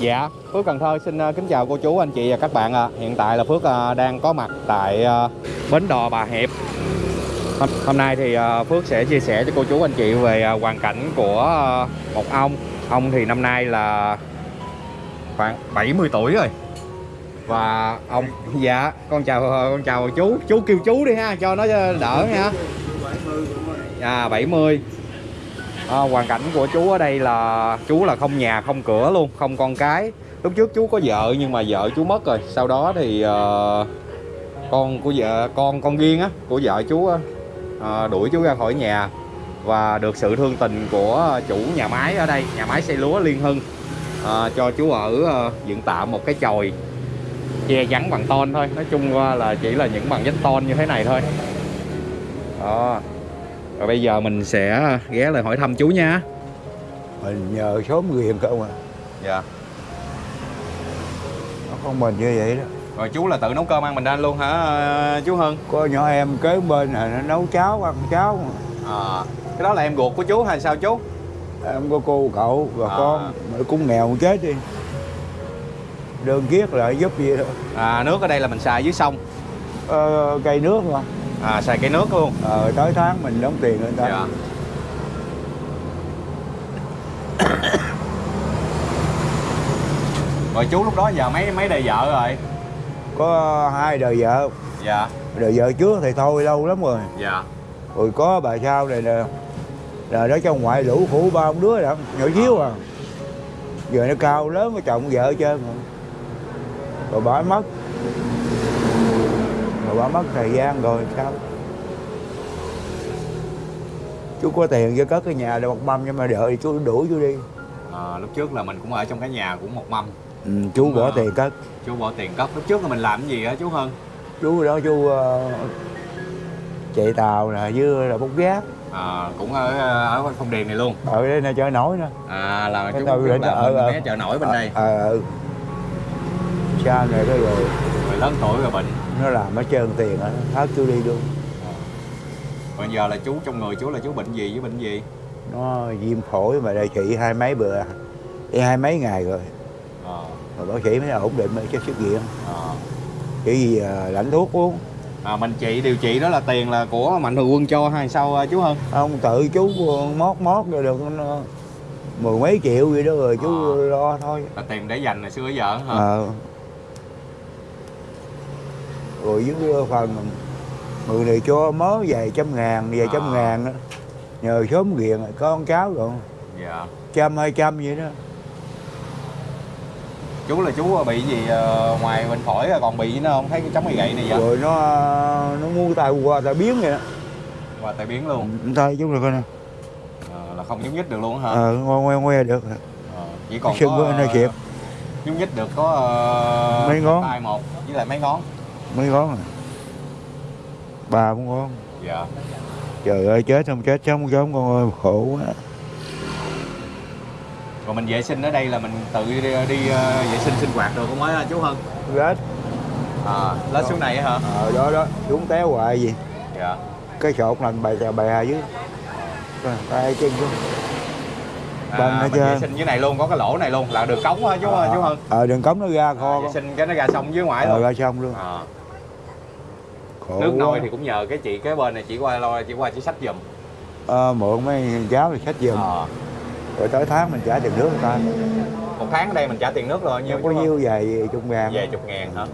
Dạ, Phước Cần Thơ xin ờ, kính chào cô chú, anh chị và các bạn ạ. Hiện tại là Phước ờ, đang có mặt tại ờ, bến đò Bà Hiệp. Hôm, nay thì Phước sẽ chia sẻ cho cô chú, anh chị về hoàn cảnh của một ông. Ông thì năm nay là khoảng 70 tuổi rồi. Và ông dạ, con chào con chào chú, chú kêu chú đi ha cho nó đỡ nha. Dạ, à 70 à, hoàn cảnh của chú ở đây là chú là không nhà không cửa luôn không con cái. Lúc trước chú có vợ nhưng mà vợ chú mất rồi. Sau đó thì uh, con của vợ con con riêng á của vợ chú á, ờ, đuổi chú ra khỏi nhà. Và được sự thương tình của chủ nhà máy ở đây nhà máy xây lúa Liên Hưng. Uh, cho chú ở uh, dựng tạm một cái chòi che chắn bằng tôn thôi. Nói chung qua là chỉ là những bằng vách tôn như thế này thôi. Đó rồi bây giờ mình sẽ ghé lại hỏi thăm chú nha. Mình nhờ xóm ghiền không à dạ. Nó không mình như vậy đó. Rồi chú là tự nấu cơm ăn mình ăn luôn hả ờ, chú Hưng? Có nhỏ em kế bên này nó nấu cháo ăn cháo. Mà. à, cái đó là em ruột của chú hay sao chú? Em có cô cậu và À. con mà cũng nghèo chết đi. Đơn kiết lại giúp gì đó à, nước ở đây là mình xài dưới sông. Ờ, cây nước mà à, xài cây nước luôn. Ờ, tới tháng mình đóng tiền người ta dạ. rồi chú lúc đó giờ mấy mấy đời vợ rồi? Có hai đời vợ. Dạ. Đời vợ trước thì thôi lâu lắm rồi. Dạ. Rồi có bà sau này nè là nó trong ngoại lũ khổ ba ông đứa đó nhỏ xíu à. Giờ nó cao lớn với chồng vợ hết trơn rồi. Bà mất bà mất thời gian rồi sao? Chú có tiền cho cất cái nhà để một mâm nhưng mà đợi chú đuổi chú đi. À, lúc trước là mình cũng ở trong cái nhà của một mâm. Ừ, chú bỏ À. tiền cất. chú bỏ tiền cất. Lúc trước là mình làm cái gì hả chú Hưng chú đó chú ờ, chạy tàu nè với là bốc gác. À, cũng ở ở phong điền này luôn. Ở đây nè chợ nổi nè. À là Cái chú, chú ở- ở- chợ nổi bên đây. ờ ờ. Xa này cái rồi. Người lớn tuổi rồi bệnh nó làm ở trơn tiền hết chú đi luôn. Bây giờ là chú trong người chú là chú bệnh gì với bệnh gì? Nó viêm phổi mà đây chị hai mấy bữa đi hai mấy ngày rồi. À, rồi bác sĩ mới ổn định mới cho xuất viện. À. chỉ gì à, lãnh thuốc uống? À mình trị điều trị đó là tiền là của mạnh thường quân cho hay sao à, chú Hưng ông tự chú mót mót rồi được mười mấy triệu vậy đó rồi chú À. lo thôi. Là tiền để dành hồi xưa giờ hả? Ờ rồi với phần người này cho mớ vài trăm ngàn vài trăm À. ngàn đó. nhờ sớm ghiền có con cháu rồi. Dạ. Trăm hai trăm vậy đó. Chú là chú bị gì ờ, ngoài bệnh phổi còn bị nữa không? Thấy cái chống cái gậy này vậy? Rồi nó nó mua tay qua tay biến vậy đó. Và tai biến luôn? Tay chú rồi coi nè. Ờ, là không nhúc nhích được luôn hả? Ờ ngoe ngoe ngoe được. Ờ, chỉ còn sưng có nó ờ, kịp nhúc nhích được có ờ, Mấy ngón. tay một với lại mấy ngón mấy ngón à ba bốn ngón dạ. Trời ơi chết không chết sống sống con ơi khổ quá. Rồi mình vệ sinh ở đây là mình tự đi, đi ờ, vệ sinh sinh hoạt được không ấy chú Hân. Rết. À, lên xuống này hả? Ờ đó đó xuống té hoài gì. Dạ. Cái sọt lành bày bày hà dưới. Coi, tay chân xuống à, mình vệ sinh dưới này luôn có cái lỗ này luôn là đường cống chú chú Hân ờ đường cống nó ra à, kho vệ sinh cái nó ra sông dưới ngoài ờ luôn ra xong luôn. À, khổ nước nôi thì cũng nhờ cái chị kế bên này chỉ qua lo chỉ qua chỉ sách giùm. Ờ, mượn mấy cháu thì sách giùm. Ờ, rồi tới tháng mình trả tiền nước người ta. Một tháng ở đây mình trả tiền nước rồi nhiêu có nhiêu vài chục ngàn. Về chục ngàn hả?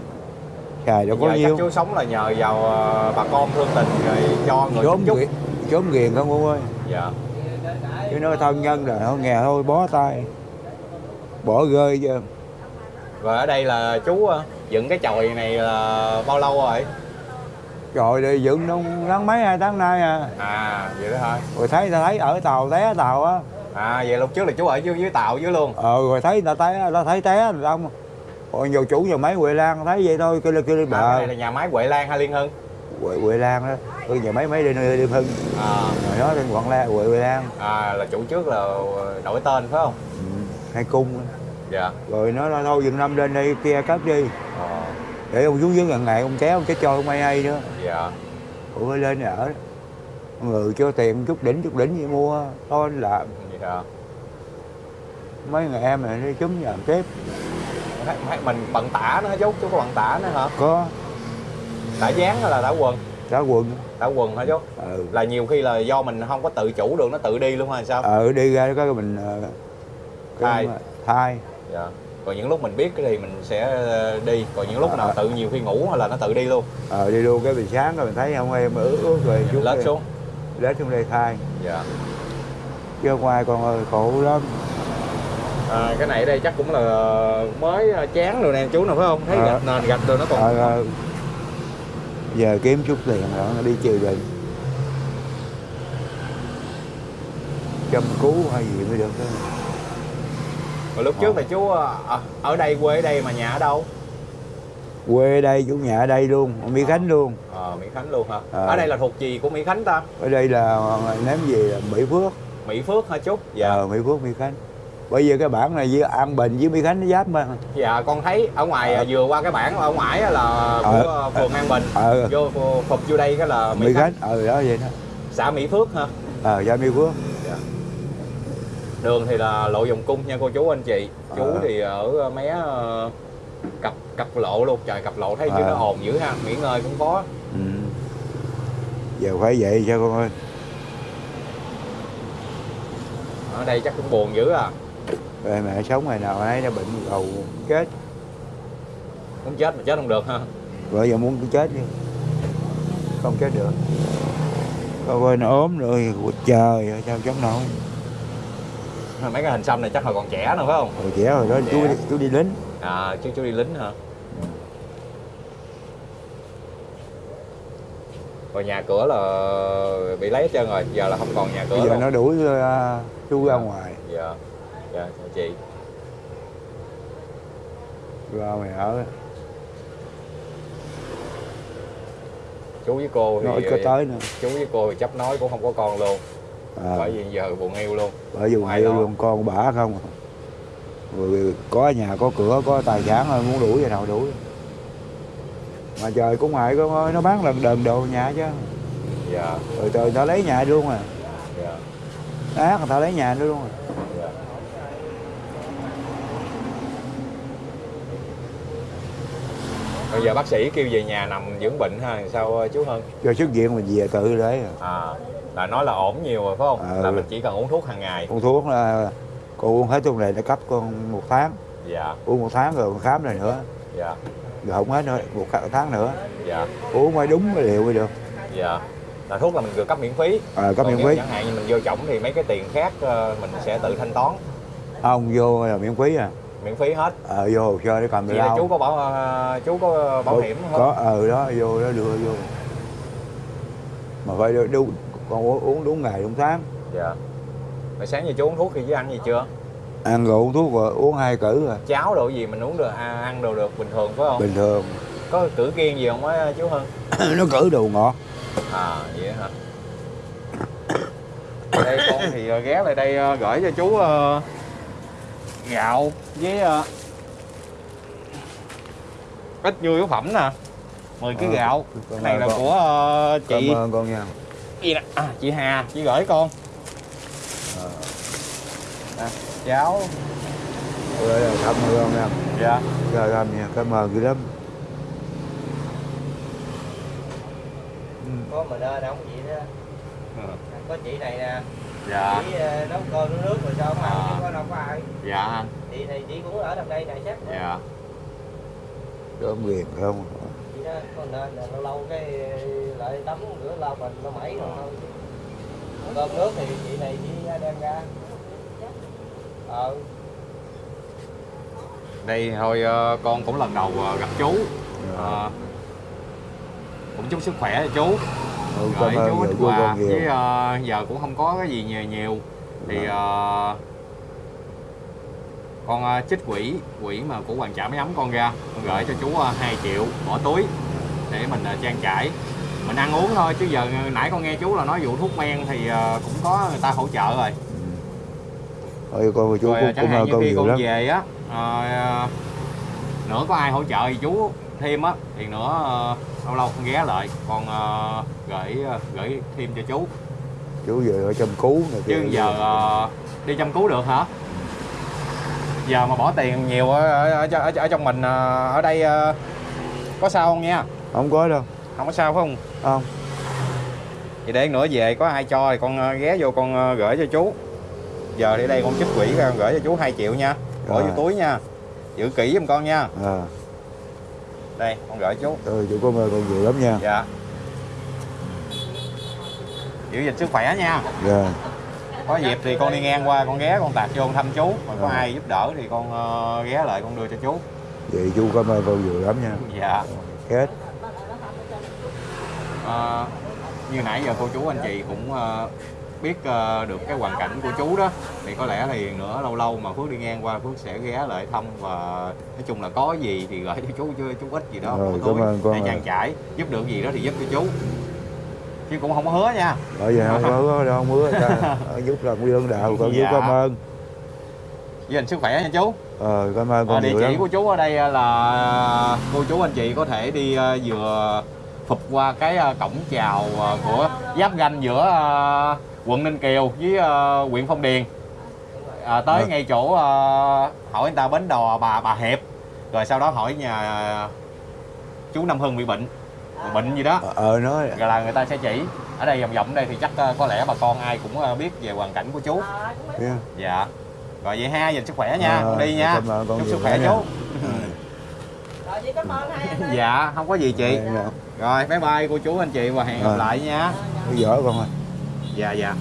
Xài đâu có nhiêu. chú sống là nhờ vào ờ, bà con thương tình rồi cho người chốn chút chốn ghiền không cô ơi. Dạ chứ nói thân nhân rồi thôi nghèo thôi bó tay. Bỏ rơi chứ. Rồi ở đây là chú ờ, dựng cái chòi này là bao lâu rồi? Trời đi dựng đâu tháng mấy hai tháng nay à. À vậy đó hả? Rồi thấy ta thấy ở tàu té tàu á. À vậy lúc trước là chú ở dưới dưới tàu dưới luôn. Ờ rồi thấy người ta té ta thấy té rồi không rồi nhiều chủ nhà máy Huệ Lan thấy vậy thôi kêu lên kêu lên à, cái bà này là nhà máy Huệ Lan hay Liên Hưng Huệ, Huệ Lan đó. Ừ, nhà máy mấy đi nơi đi hưng. À, rồi nó tên quảng la Huệ Huệ Lan. À là chủ trước là đổi tên phải không? Ừ, hai cung. Dạ. Rồi nó nói thôi dừng năm lên đây kia cất đi. Ờ, để ông xuống dưới gần ngày ông kéo ông chết cho không ai hay nữa. Dạ. Ủa phải lên ở. Người cho tiền chút đỉnh chút đỉnh gì mua thôi anh làm. Dạ. Mấy người em này đi chúng làm tiếp mình bận tả hả chú chú có bận tả nữa hả? Có tả dáng hay là tả quần. Cả quần. Tả quần hả chú? Ừ. là nhiều khi là do mình không có tự chủ được nó tự đi luôn hay sao? Ờ đi ra có cái mình ờ, mà- thay dạ. Còn những lúc mình biết thì mình sẽ ờ, đi. Còn những lúc nào À. tự nhiều khi ngủ là nó tự đi luôn. Ờ đi luôn cái bình sáng rồi mình thấy không em ướt ướt rồi mình lết xuống. lết xuống đây thay dạ. Chứ ngoài còn ơi khổ lắm. À, cái này ở đây chắc cũng là mới chán rồi nè chú nào phải không? Thấy Ờ. gạch nền gạch rồi nó còn ờ, ờ, giờ kiếm chút tiền rồi nó đi chịu định chăm cứu hay gì mới được đó. Rồi lúc trước là chú ờ, ở- ở đây quê ở đây mà nhà ở đâu? Quê ở đây chủ nhà ở đây luôn ở Mỹ Khánh luôn. Ờ Mỹ Khánh luôn hả? Ờ. ở đây là thuộc gì của Mỹ Khánh ta? Ở đây là ném gì là Mỹ Phước. Mỹ Phước hả chú? Dạ. Ờ Mỹ Phước Mỹ Khánh bây giờ cái bản này với An Bình với Mỹ Khánh nó giáp mà. Dạ con thấy ở ngoài Ờ. vừa qua cái bản ở ngoài là của Ờ. phường An Bình ờ. vô phục vô đây cái là Mỹ, Mỹ Khánh. Ờ đó vậy đó. Xã Mỹ Phước hả? Ờ ra Mỹ Phước. Đường thì là lộ vòng cung nha cô chú anh chị. Chú Ờ. thì ở mé ờ, cặp cặp lộ luôn. Trời cặp lộ thấy chứ Ờ. nó ồn dữ ha nghỉ ngơi cũng khó. Ừ. giờ phải vậy cho con ơi. Ở đây chắc cũng buồn dữ à rồi mẹ sống ngày nào ấy nó bệnh cầu chết. Muốn chết mà chết không được ha. Vợ giờ muốn chết đi. Không chết được. Con ơi nó ốm rồi Ôi trời ơi, sao chống nổi? Mấy cái hình xăm này chắc là còn trẻ nữa phải không? Rồi trẻ rồi đó chú Trẻ. đi, chú đi lính. À chú chú đi lính hả? Rồi nhà cửa là bị lấy hết trơn rồi giờ là không còn nhà cửa bây giờ luôn. nó đuổi ờ, chú ra ngoài. Dạ dạ chào chị. Ra mày ở chú với cô nó thì ít có tới nữa. chú với cô thì chấp nói cũng không có con luôn. À, bởi vì giờ buồn yêu luôn. Bởi vì ngoài yêu đó. luôn con bả không rồi có nhà có cửa có tài sản rồi muốn đuổi vậy nào đuổi. Mà trời cũng ngại con ơi nó bán lần đần đồ nhà chứ. Dạ. Rồi trời ta lấy nhà luôn à. Dạ. Ác người ta lấy nhà nữa luôn à. Dạ bây giờ bác sĩ kêu về nhà nằm dưỡng bệnh ha sao chú hơn cho xuất viện mình về tự đấy à. à là nói là ổn nhiều rồi phải không? Ờ. là mình chỉ cần uống thuốc hàng ngày. Con thuốc là con uống hết thuốc này nó cấp con một tháng. Dạ. Uống một tháng rồi con khám này nữa. Dạ. Rồi không hết nữa một tháng nữa. Dạ. Uống mới đúng cái liệu mới được. Dạ. Là thuốc là mình được cấp miễn phí. À, cấp Còn miễn phí. chẳng hạn như mình vô chổng thì mấy cái tiền khác ờ, mình sẽ tự thanh toán. Ông vô là miễn phí à miễn phí hết. Ờ vô hồ sơ để cầm vậy là chú có bảo ờ, chú có bảo hiểm không? có ờ đó vô đó đưa vô. Mà phải đưa- đúng còn uống, uống đúng ngày đúng tháng. Dạ. Rồi sáng giờ chú uống thuốc thì chứ ăn gì chưa? Ăn rồi uống thuốc rồi uống hai cử rồi. Cháo đồ gì mình uống được à, ăn đồ được bình thường phải không? Bình thường. Có cử kiêng gì không á chú hơn nó cử đồ ngọt. À vậy hả? Đây con thì ờ, ghé lại đây ờ, gửi cho chú gạo với ờ, ít nhu yếu phẩm nè. 10 cái Ờ, gạo. cái này là con. của ờ, chị cảm ơn con nha. Gì nè? À, chị Hà chị gửi con. Ờ. à, cháo rồi cảm ơn con nha. Dạ. Trời ơi nha cảm ơn dữ lắm. Có mình ơi đâu vậy đó. Có chị này nè dạ. Chị ờ, nấu cơm nấu nước rồi sao mà À. chứ có đâu có ai. Dạ. Anh chị này chị cũng ở trong đây này chắc dạ. Có quyền không? Chị đó có nên là lâu lâu cái lại tắm rửa lau mình nó mẩy rồi thôi cơm nước thì chị này chị đem ra. Ờ. Đây thôi ờ, con cũng lần đầu ờ, gặp chú. Ờ, cũng chúc sức khỏe cho chú ừ, ơn chú ít quà nhiều với ờ, giờ cũng không có cái gì nhiều nhiều. Thì ờ, con ờ, trích quỹ quỹ mà của hoàng trả máy ấm con ra. Con gửi cho chú uh, 2 triệu bỏ túi để mình ờ, trang trải. Mình ăn uống thôi chứ giờ nãy con nghe chú là nói vụ thuốc men thì ờ, cũng có người ta hỗ trợ rồi. Thôi con chú rồi cũng chẳng hạn như khi con lắm. về á ờ, nữa có ai hỗ trợ thì chú thêm á thì nữa ờ, lâu lâu con ghé lại. Con ờ, gửi ờ, gửi thêm cho chú. Chú về ở chăm cứu này chứ giờ ờ, đi chăm cứu được hả? Giờ mà bỏ tiền nhiều ở, ở, ở, ở trong mình ở đây có sao không nha? Không có đâu. Không có sao phải không? Không. Vậy để nữa về có ai cho thì con ghé vô con gửi cho chú. Giờ đi đây con trích quỹ ra con gửi cho chú 2 triệu nha. Bỏ vô túi nha. Giữ kỹ giùm con nha. À đây con gửi chú. Ừ chú cảm ơn con nhiều lắm nha. Dạ. Giữ gìn sức khỏe nha. Dạ. Có dịp thì con đi ngang qua con ghé con tạt vô con thăm chú. Mà có Rồi. ai giúp đỡ thì con ờ, ghé lại con đưa cho chú. Vậy chú cảm ơn con nhiều lắm nha. Dạ. Kết Ờ, như nãy giờ cô chú anh chị cũng ờ, biết ờ, được cái hoàn cảnh của chú đó thì có lẽ thì nữa lâu lâu mà Phước đi ngang qua Phước sẽ ghé lại thăm và nói chung là có gì thì gửi cho chú chứ chú ít gì đó Rồi, ơn con để trang trải giúp được gì đó thì giúp cho chú. Chứ cũng không có hứa nha. Bởi vậy không có đâu không hứa ta giúp làm nguyên đạo con Dạ. cảm ơn. Giữ gìn sức khỏe nha chú. Ờ cảm ơn con Ờ, địa chỉ lắm. của chú ở đây là cô chú anh chị có thể đi ờ, vừa phục qua cái ờ, cổng chào ờ, của giáp ranh giữa ờ, quận Ninh Kiều với ờ, huyện Phong Điền. À, tới Ờ. ngay chỗ ờ, hỏi người ta bến đò bà bà Hiệp. Rồi sau đó hỏi nhà chú Năm Hưng bị bệnh bệnh gì đó. Ờ ờ, nói. Rồi là người ta sẽ chỉ. Ở đây vòng vòng đây thì chắc có lẽ bà con ai cũng biết về hoàn cảnh của chú. Yeah. dạ. Rồi vậy ha dành sức khỏe nha. Ờ, con đi nha. cảm ơn con chúc sức khỏe nha. chú. Rồi chị cảm ơn hai anh ơi. dạ không có gì chị. Dạ. rồi bye bye cô chú anh chị và hẹn gặp lại nha. Giỏi con ơi dạ dạ